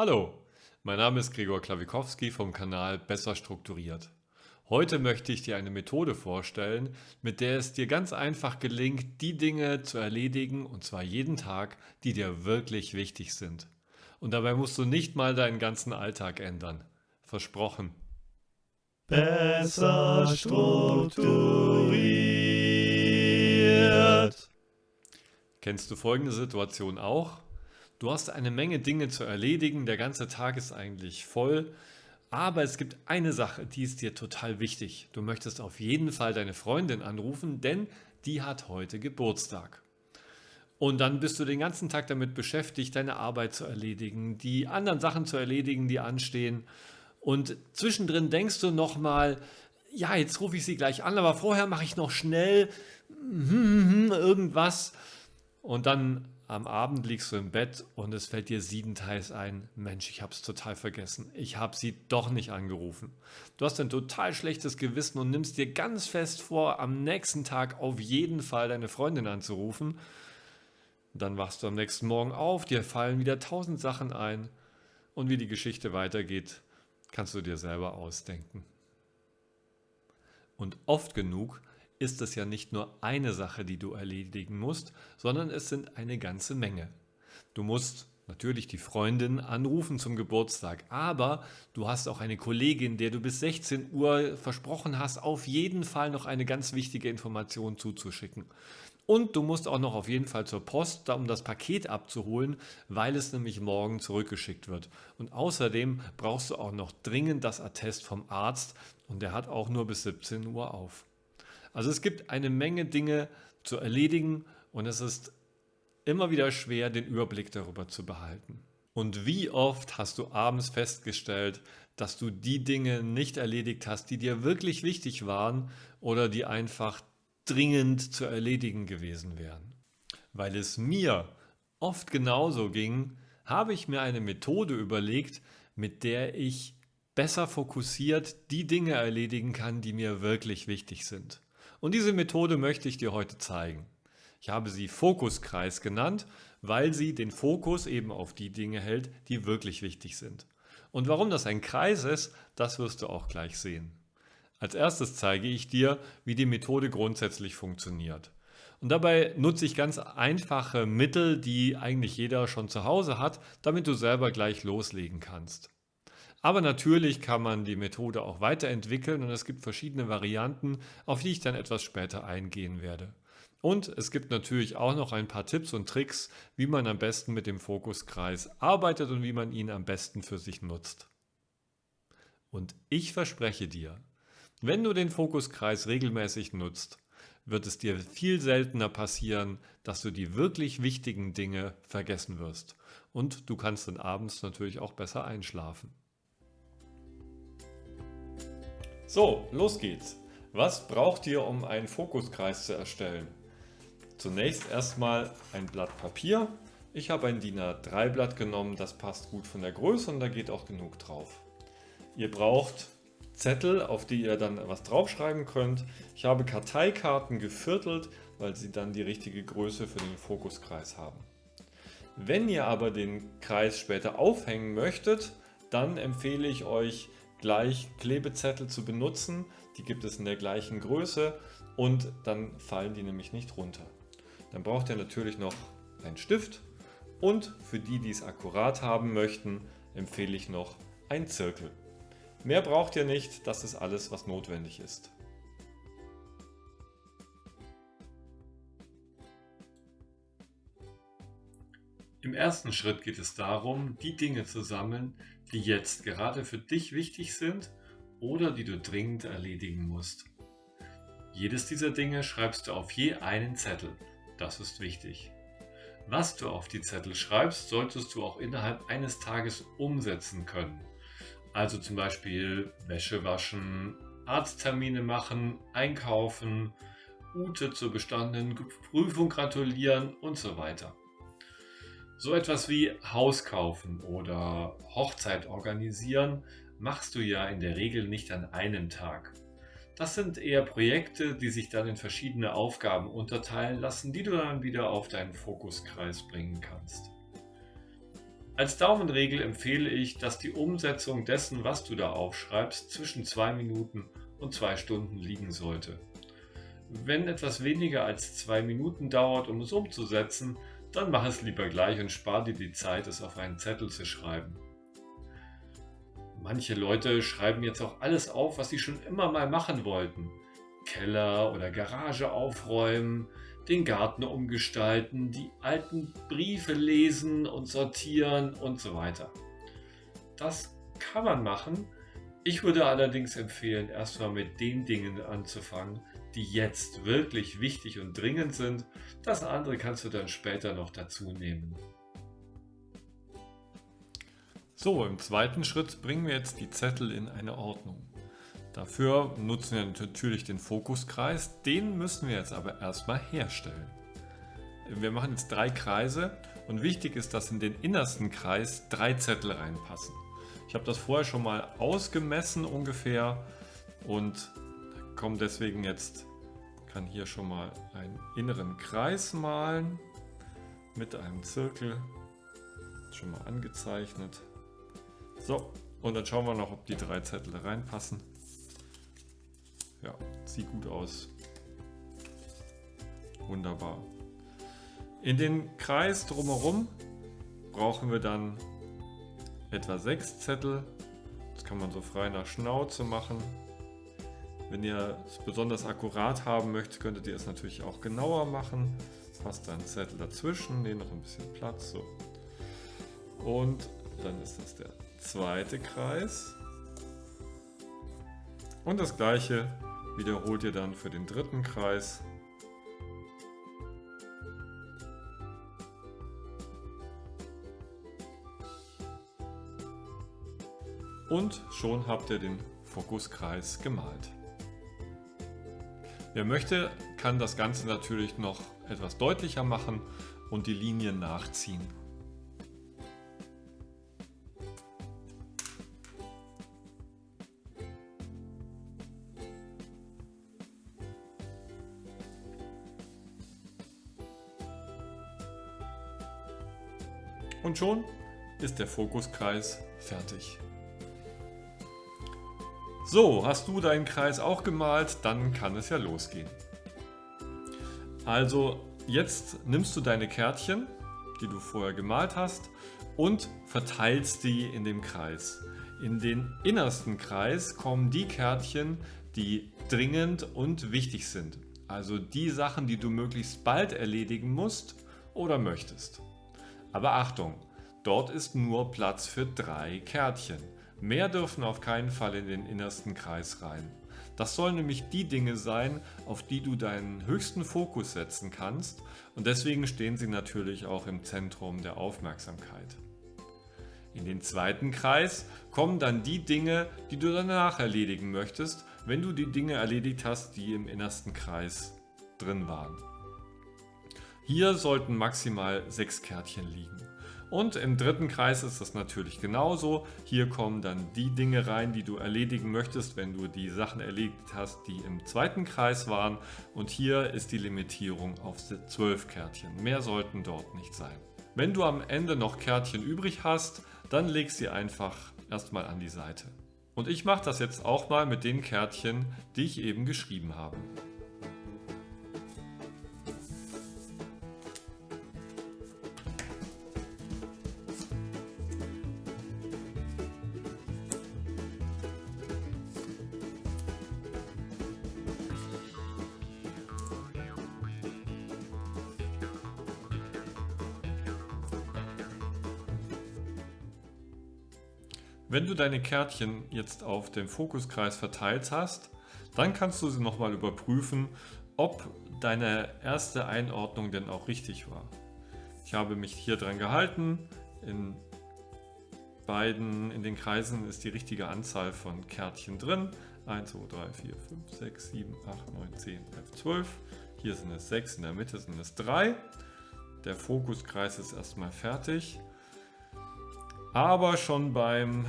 Hallo, mein Name ist Gregor Klawikowski vom Kanal Besser Strukturiert. Heute möchte ich dir eine Methode vorstellen, mit der es dir ganz einfach gelingt, die Dinge zu erledigen, und zwar jeden Tag, die dir wirklich wichtig sind. Und dabei musst du nicht mal deinen ganzen Alltag ändern. Versprochen. Besser strukturiert. Kennst du folgende Situation auch? Du hast eine Menge Dinge zu erledigen, der ganze Tag ist eigentlich voll, aber es gibt eine Sache, die ist dir total wichtig. Du möchtest auf jeden Fall deine Freundin anrufen, denn die hat heute Geburtstag. Und dann bist du den ganzen Tag damit beschäftigt, deine Arbeit zu erledigen, die anderen Sachen zu erledigen, die anstehen. Und zwischendrin denkst du nochmal, ja, jetzt rufe ich sie gleich an, aber vorher mache ich noch schnell irgendwas. Und dann am Abend liegst du im Bett und es fällt dir siebenteils ein, Mensch, ich habe es total vergessen. Ich habe sie doch nicht angerufen. Du hast ein total schlechtes Gewissen und nimmst dir ganz fest vor, am nächsten Tag auf jeden Fall deine Freundin anzurufen. Dann wachst du am nächsten Morgen auf, dir fallen wieder tausend Sachen ein und wie die Geschichte weitergeht, kannst du dir selber ausdenken. Und oft genug ist es ja nicht nur eine Sache, die du erledigen musst, sondern es sind eine ganze Menge. Du musst natürlich die Freundin anrufen zum Geburtstag, aber du hast auch eine Kollegin, der du bis 16 Uhr versprochen hast, auf jeden Fall noch eine ganz wichtige Information zuzuschicken. Und du musst auch noch auf jeden Fall zur Post, um das Paket abzuholen, weil es nämlich morgen zurückgeschickt wird. Und außerdem brauchst du auch noch dringend das Attest vom Arzt und der hat auch nur bis 17 Uhr auf. Also es gibt eine Menge Dinge zu erledigen und es ist immer wieder schwer, den Überblick darüber zu behalten. Und wie oft hast du abends festgestellt, dass du die Dinge nicht erledigt hast, die dir wirklich wichtig waren oder die einfach dringend zu erledigen gewesen wären? Weil es mir oft genauso ging, habe ich mir eine Methode überlegt, mit der ich besser fokussiert die Dinge erledigen kann, die mir wirklich wichtig sind. Und diese Methode möchte ich dir heute zeigen. Ich habe sie Fokuskreis genannt, weil sie den Fokus eben auf die Dinge hält, die wirklich wichtig sind. Und warum das ein Kreis ist, das wirst du auch gleich sehen. Als erstes zeige ich dir, wie die Methode grundsätzlich funktioniert. Und dabei nutze ich ganz einfache Mittel, die eigentlich jeder schon zu Hause hat, damit du selber gleich loslegen kannst. Aber natürlich kann man die Methode auch weiterentwickeln und es gibt verschiedene Varianten, auf die ich dann etwas später eingehen werde. Und es gibt natürlich auch noch ein paar Tipps und Tricks, wie man am besten mit dem Fokuskreis arbeitet und wie man ihn am besten für sich nutzt. Und ich verspreche dir, wenn du den Fokuskreis regelmäßig nutzt, wird es dir viel seltener passieren, dass du die wirklich wichtigen Dinge vergessen wirst. Und du kannst dann abends natürlich auch besser einschlafen. So, los geht's. Was braucht ihr, um einen Fokuskreis zu erstellen? Zunächst erstmal ein Blatt Papier. Ich habe ein DIN A3 Blatt genommen, das passt gut von der Größe und da geht auch genug drauf. Ihr braucht Zettel, auf die ihr dann was draufschreiben könnt. Ich habe Karteikarten geviertelt, weil sie dann die richtige Größe für den Fokuskreis haben. Wenn ihr aber den Kreis später aufhängen möchtet, dann empfehle ich euch gleich Klebezettel zu benutzen. Die gibt es in der gleichen Größe und dann fallen die nämlich nicht runter. Dann braucht ihr natürlich noch einen Stift und für die, die es akkurat haben möchten, empfehle ich noch einen Zirkel. Mehr braucht ihr nicht, das ist alles, was notwendig ist. Im ersten Schritt geht es darum, die Dinge zu sammeln, die jetzt gerade für dich wichtig sind oder die du dringend erledigen musst. Jedes dieser Dinge schreibst du auf je einen Zettel. Das ist wichtig. Was du auf die Zettel schreibst, solltest du auch innerhalb eines Tages umsetzen können. Also zum Beispiel Wäsche waschen, Arzttermine machen, einkaufen, Ute zur bestandenen Prüfung gratulieren und so weiter. So etwas wie Haus kaufen oder Hochzeit organisieren machst du ja in der Regel nicht an einem Tag. Das sind eher Projekte, die sich dann in verschiedene Aufgaben unterteilen lassen, die du dann wieder auf deinen Fokuskreis bringen kannst. Als Daumenregel empfehle ich, dass die Umsetzung dessen, was du da aufschreibst, zwischen zwei Minuten und zwei Stunden liegen sollte. Wenn etwas weniger als zwei Minuten dauert, um es umzusetzen, dann mach es lieber gleich und spar dir die Zeit, es auf einen Zettel zu schreiben. Manche Leute schreiben jetzt auch alles auf, was sie schon immer mal machen wollten. Keller oder Garage aufräumen, den Garten umgestalten, die alten Briefe lesen und sortieren und so weiter. Das kann man machen. Ich würde allerdings empfehlen, erstmal mit den Dingen anzufangen, die jetzt wirklich wichtig und dringend sind. Das andere kannst du dann später noch dazu nehmen. So, im zweiten Schritt bringen wir jetzt die Zettel in eine Ordnung. Dafür nutzen wir natürlich den Fokuskreis, den müssen wir jetzt aber erstmal herstellen. Wir machen jetzt drei Kreise und wichtig ist, dass in den innersten Kreis drei Zettel reinpassen. Ich habe das vorher schon mal ausgemessen ungefähr und komme deswegen jetzt, kann hier schon mal einen inneren Kreis malen mit einem Zirkel, schon mal angezeichnet. So, und dann schauen wir noch, ob die drei Zettel reinpassen. Ja, sieht gut aus. Wunderbar. In den Kreis drumherum brauchen wir dann etwa sechs Zettel. Das kann man so frei nach Schnauze machen. Wenn ihr es besonders akkurat haben möchtet, könntet ihr es natürlich auch genauer machen. Fast einen Zettel dazwischen, nehmen noch ein bisschen Platz. So. Und dann ist das der zweite Kreis. Und das gleiche wiederholt ihr dann für den dritten Kreis. Und schon habt ihr den Fokuskreis gemalt. Wer möchte, kann das Ganze natürlich noch etwas deutlicher machen und die Linien nachziehen. Und schon ist der Fokuskreis fertig. So, hast du deinen Kreis auch gemalt, dann kann es ja losgehen. Also jetzt nimmst du deine Kärtchen, die du vorher gemalt hast, und verteilst die in dem Kreis. In den innersten Kreis kommen die Kärtchen, die dringend und wichtig sind. Also die Sachen, die du möglichst bald erledigen musst oder möchtest. Aber Achtung, dort ist nur Platz für drei Kärtchen. Mehr dürfen auf keinen Fall in den innersten Kreis rein. Das sollen nämlich die Dinge sein, auf die du deinen höchsten Fokus setzen kannst und deswegen stehen sie natürlich auch im Zentrum der Aufmerksamkeit. In den zweiten Kreis kommen dann die Dinge, die du danach erledigen möchtest, wenn du die Dinge erledigt hast, die im innersten Kreis drin waren. Hier sollten maximal sechs Kärtchen liegen. Und im dritten Kreis ist das natürlich genauso. Hier kommen dann die Dinge rein, die du erledigen möchtest, wenn du die Sachen erledigt hast, die im zweiten Kreis waren. Und hier ist die Limitierung auf 12 Kärtchen. Mehr sollten dort nicht sein. Wenn du am Ende noch Kärtchen übrig hast, dann leg sie einfach erstmal an die Seite. Und ich mache das jetzt auch mal mit den Kärtchen, die ich eben geschrieben habe. Du deine Kärtchen jetzt auf dem Fokuskreis verteilt hast, dann kannst du sie nochmal überprüfen, ob deine erste Einordnung denn auch richtig war. Ich habe mich hier dran gehalten. In beiden, in den Kreisen ist die richtige Anzahl von Kärtchen drin. 1, 2, 3, 4, 5, 6, 7, 8, 9, 10, 11, 12. Hier sind es 6, in der Mitte sind es 3. Der Fokuskreis ist erstmal fertig. Aber schon beim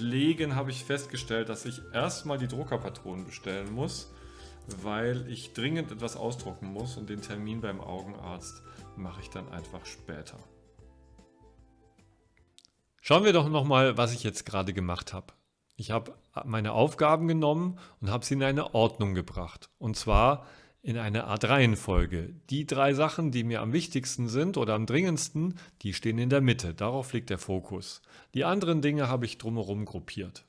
Legen habe ich festgestellt, dass ich erstmal die Druckerpatronen bestellen muss, weil ich dringend etwas ausdrucken muss und den Termin beim Augenarzt mache ich dann einfach später. Schauen wir doch nochmal, was ich jetzt gerade gemacht habe. Ich habe meine Aufgaben genommen und habe sie in eine Ordnung gebracht. Und zwar in eine Art Reihenfolge. Die drei Sachen, die mir am wichtigsten sind oder am dringendsten, die stehen in der Mitte. Darauf liegt der Fokus. Die anderen Dinge habe ich drumherum gruppiert.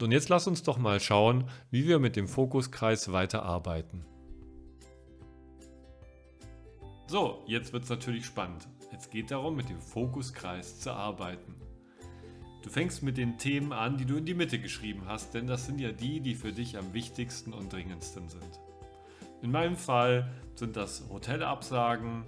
Und jetzt lass uns doch mal schauen, wie wir mit dem Fokuskreis weiterarbeiten. So, jetzt wird es natürlich spannend. Es geht darum, mit dem Fokuskreis zu arbeiten. Du fängst mit den Themen an, die du in die Mitte geschrieben hast, denn das sind ja die, die für dich am wichtigsten und dringendsten sind. In meinem Fall sind das Hotelabsagen,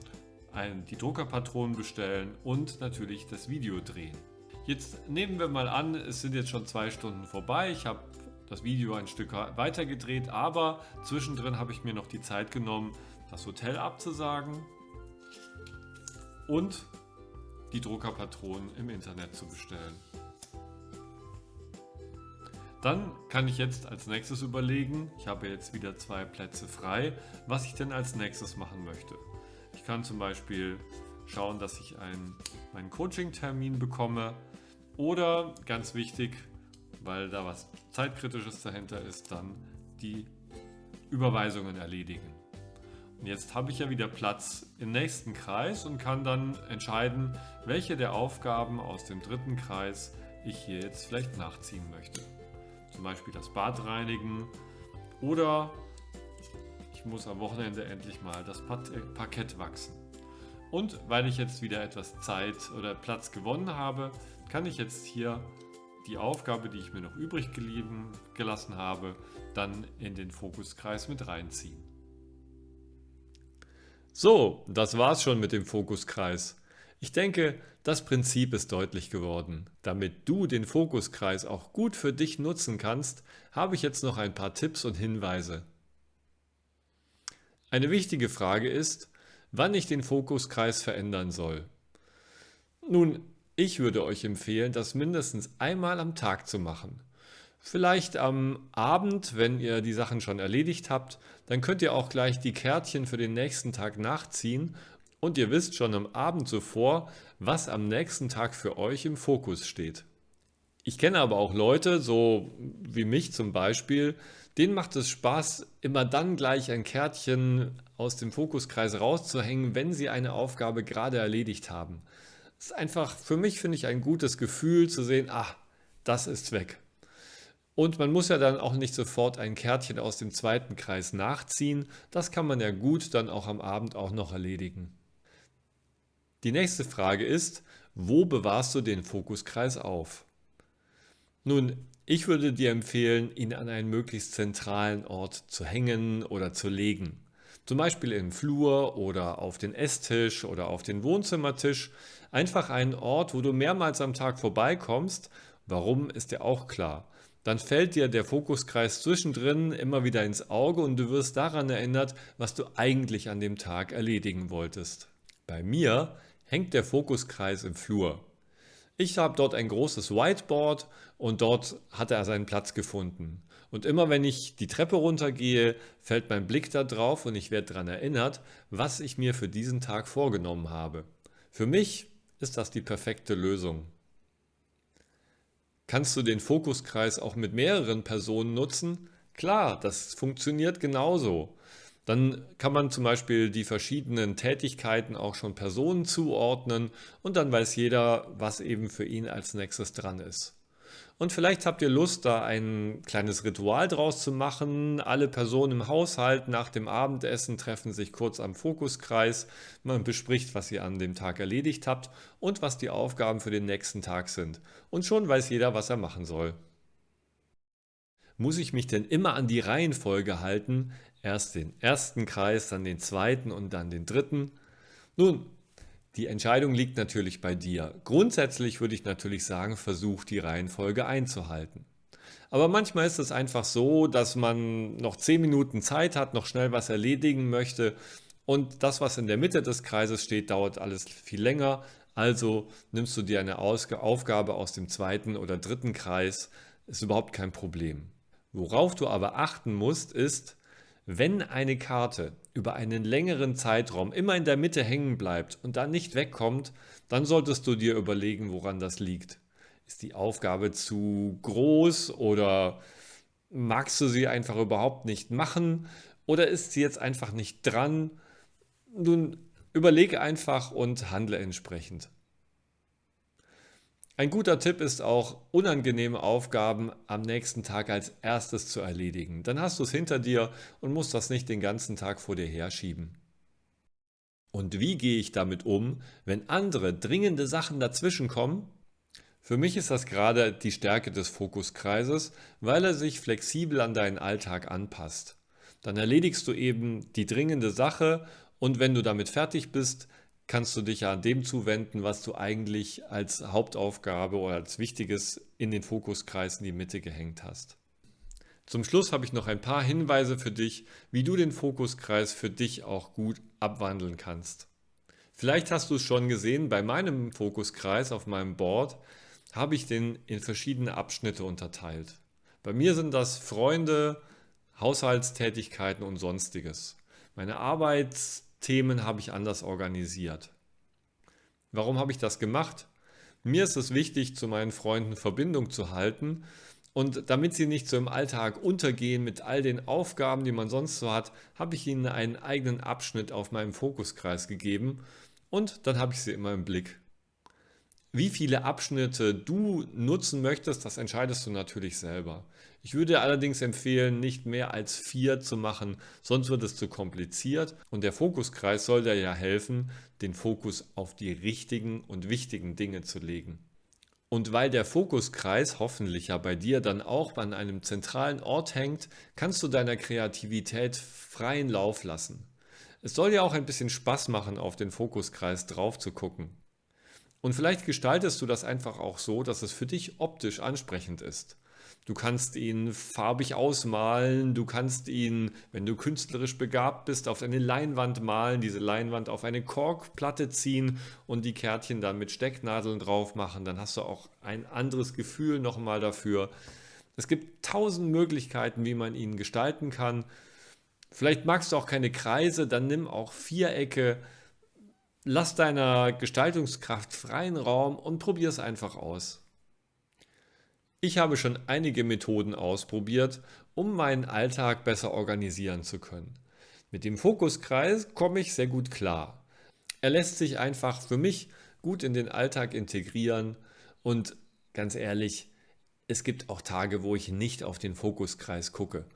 die Druckerpatronen bestellen und natürlich das Video drehen. Jetzt nehmen wir mal an, es sind jetzt schon zwei Stunden vorbei. Ich habe das Video ein Stück weiter gedreht, aber zwischendrin habe ich mir noch die Zeit genommen, das Hotel abzusagen und die Druckerpatronen im Internet zu bestellen. Dann kann ich jetzt als nächstes überlegen, ich habe jetzt wieder zwei Plätze frei, was ich denn als nächstes machen möchte. Ich kann zum Beispiel schauen, dass ich einen, meinen Coaching-Termin bekomme oder ganz wichtig, weil da was zeitkritisches dahinter ist, dann die Überweisungen erledigen. Und jetzt habe ich ja wieder Platz im nächsten Kreis und kann dann entscheiden, welche der Aufgaben aus dem dritten Kreis ich hier jetzt vielleicht nachziehen möchte zum Beispiel das Bad reinigen oder ich muss am Wochenende endlich mal das äh, Parkett wachsen. Und weil ich jetzt wieder etwas Zeit oder Platz gewonnen habe, kann ich jetzt hier die Aufgabe, die ich mir noch übrig gelassen habe, dann in den Fokuskreis mit reinziehen. So, das war's schon mit dem Fokuskreis. Ich denke, das Prinzip ist deutlich geworden. Damit du den Fokuskreis auch gut für dich nutzen kannst, habe ich jetzt noch ein paar Tipps und Hinweise. Eine wichtige Frage ist, wann ich den Fokuskreis verändern soll. Nun, ich würde euch empfehlen, das mindestens einmal am Tag zu machen. Vielleicht am Abend, wenn ihr die Sachen schon erledigt habt, dann könnt ihr auch gleich die Kärtchen für den nächsten Tag nachziehen und ihr wisst schon am Abend zuvor, was am nächsten Tag für euch im Fokus steht. Ich kenne aber auch Leute, so wie mich zum Beispiel, denen macht es Spaß, immer dann gleich ein Kärtchen aus dem Fokuskreis rauszuhängen, wenn sie eine Aufgabe gerade erledigt haben. Es ist einfach für mich, finde ich, ein gutes Gefühl zu sehen, ah, das ist weg. Und man muss ja dann auch nicht sofort ein Kärtchen aus dem zweiten Kreis nachziehen. Das kann man ja gut dann auch am Abend auch noch erledigen. Die nächste Frage ist, wo bewahrst du den Fokuskreis auf? Nun, ich würde dir empfehlen, ihn an einen möglichst zentralen Ort zu hängen oder zu legen. Zum Beispiel im Flur oder auf den Esstisch oder auf den Wohnzimmertisch. Einfach einen Ort, wo du mehrmals am Tag vorbeikommst. Warum ist dir auch klar. Dann fällt dir der Fokuskreis zwischendrin immer wieder ins Auge und du wirst daran erinnert, was du eigentlich an dem Tag erledigen wolltest. Bei mir hängt der Fokuskreis im Flur. Ich habe dort ein großes Whiteboard und dort hat er seinen Platz gefunden. Und immer wenn ich die Treppe runtergehe, fällt mein Blick da drauf und ich werde daran erinnert, was ich mir für diesen Tag vorgenommen habe. Für mich ist das die perfekte Lösung. Kannst du den Fokuskreis auch mit mehreren Personen nutzen? Klar, das funktioniert genauso. Dann kann man zum Beispiel die verschiedenen Tätigkeiten auch schon Personen zuordnen und dann weiß jeder, was eben für ihn als nächstes dran ist. Und vielleicht habt ihr Lust, da ein kleines Ritual draus zu machen. Alle Personen im Haushalt nach dem Abendessen treffen sich kurz am Fokuskreis. Man bespricht, was ihr an dem Tag erledigt habt und was die Aufgaben für den nächsten Tag sind. Und schon weiß jeder, was er machen soll. Muss ich mich denn immer an die Reihenfolge halten? Erst den ersten Kreis, dann den zweiten und dann den dritten? Nun, die Entscheidung liegt natürlich bei dir. Grundsätzlich würde ich natürlich sagen, versuch die Reihenfolge einzuhalten. Aber manchmal ist es einfach so, dass man noch 10 Minuten Zeit hat, noch schnell was erledigen möchte und das, was in der Mitte des Kreises steht, dauert alles viel länger. Also nimmst du dir eine Aufgabe aus dem zweiten oder dritten Kreis, ist überhaupt kein Problem. Worauf du aber achten musst, ist, wenn eine Karte über einen längeren Zeitraum immer in der Mitte hängen bleibt und dann nicht wegkommt, dann solltest du dir überlegen, woran das liegt. Ist die Aufgabe zu groß oder magst du sie einfach überhaupt nicht machen oder ist sie jetzt einfach nicht dran? Nun überlege einfach und handle entsprechend. Ein guter Tipp ist auch, unangenehme Aufgaben am nächsten Tag als erstes zu erledigen. Dann hast du es hinter dir und musst das nicht den ganzen Tag vor dir herschieben. Und wie gehe ich damit um, wenn andere dringende Sachen dazwischenkommen? Für mich ist das gerade die Stärke des Fokuskreises, weil er sich flexibel an deinen Alltag anpasst. Dann erledigst du eben die dringende Sache und wenn du damit fertig bist, kannst du dich ja an dem zuwenden, was du eigentlich als Hauptaufgabe oder als Wichtiges in den Fokuskreis in die Mitte gehängt hast. Zum Schluss habe ich noch ein paar Hinweise für dich, wie du den Fokuskreis für dich auch gut abwandeln kannst. Vielleicht hast du es schon gesehen, bei meinem Fokuskreis auf meinem Board habe ich den in verschiedene Abschnitte unterteilt. Bei mir sind das Freunde, Haushaltstätigkeiten und sonstiges. Meine Arbeits Themen habe ich anders organisiert. Warum habe ich das gemacht? Mir ist es wichtig, zu meinen Freunden Verbindung zu halten und damit sie nicht so im Alltag untergehen mit all den Aufgaben, die man sonst so hat, habe ich ihnen einen eigenen Abschnitt auf meinem Fokuskreis gegeben und dann habe ich sie immer im Blick. Wie viele Abschnitte du nutzen möchtest, das entscheidest du natürlich selber. Ich würde allerdings empfehlen, nicht mehr als vier zu machen, sonst wird es zu kompliziert und der Fokuskreis soll dir ja helfen, den Fokus auf die richtigen und wichtigen Dinge zu legen. Und weil der Fokuskreis hoffentlich ja bei dir dann auch an einem zentralen Ort hängt, kannst du deiner Kreativität freien Lauf lassen. Es soll ja auch ein bisschen Spaß machen, auf den Fokuskreis drauf zu gucken. Und vielleicht gestaltest du das einfach auch so, dass es für dich optisch ansprechend ist. Du kannst ihn farbig ausmalen, du kannst ihn, wenn du künstlerisch begabt bist, auf eine Leinwand malen, diese Leinwand auf eine Korkplatte ziehen und die Kärtchen dann mit Stecknadeln drauf machen. Dann hast du auch ein anderes Gefühl nochmal dafür. Es gibt tausend Möglichkeiten, wie man ihn gestalten kann. Vielleicht magst du auch keine Kreise, dann nimm auch Vierecke, Lass deiner Gestaltungskraft freien Raum und probier es einfach aus. Ich habe schon einige Methoden ausprobiert, um meinen Alltag besser organisieren zu können. Mit dem Fokuskreis komme ich sehr gut klar. Er lässt sich einfach für mich gut in den Alltag integrieren und ganz ehrlich, es gibt auch Tage, wo ich nicht auf den Fokuskreis gucke.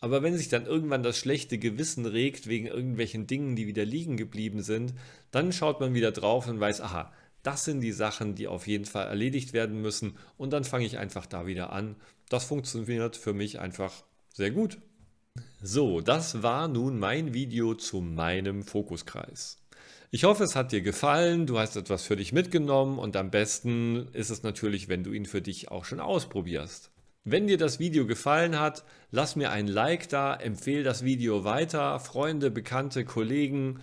Aber wenn sich dann irgendwann das schlechte Gewissen regt wegen irgendwelchen Dingen, die wieder liegen geblieben sind, dann schaut man wieder drauf und weiß, aha, das sind die Sachen, die auf jeden Fall erledigt werden müssen und dann fange ich einfach da wieder an. Das funktioniert für mich einfach sehr gut. So, das war nun mein Video zu meinem Fokuskreis. Ich hoffe, es hat dir gefallen, du hast etwas für dich mitgenommen und am besten ist es natürlich, wenn du ihn für dich auch schon ausprobierst. Wenn dir das Video gefallen hat, lass mir ein Like da, empfehle das Video weiter, Freunde, Bekannte, Kollegen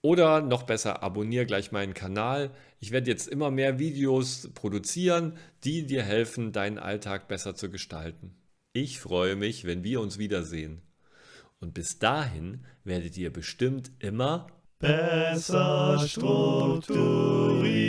oder noch besser, abonniere gleich meinen Kanal. Ich werde jetzt immer mehr Videos produzieren, die dir helfen, deinen Alltag besser zu gestalten. Ich freue mich, wenn wir uns wiedersehen. Und bis dahin werdet ihr bestimmt immer besser strukturiert.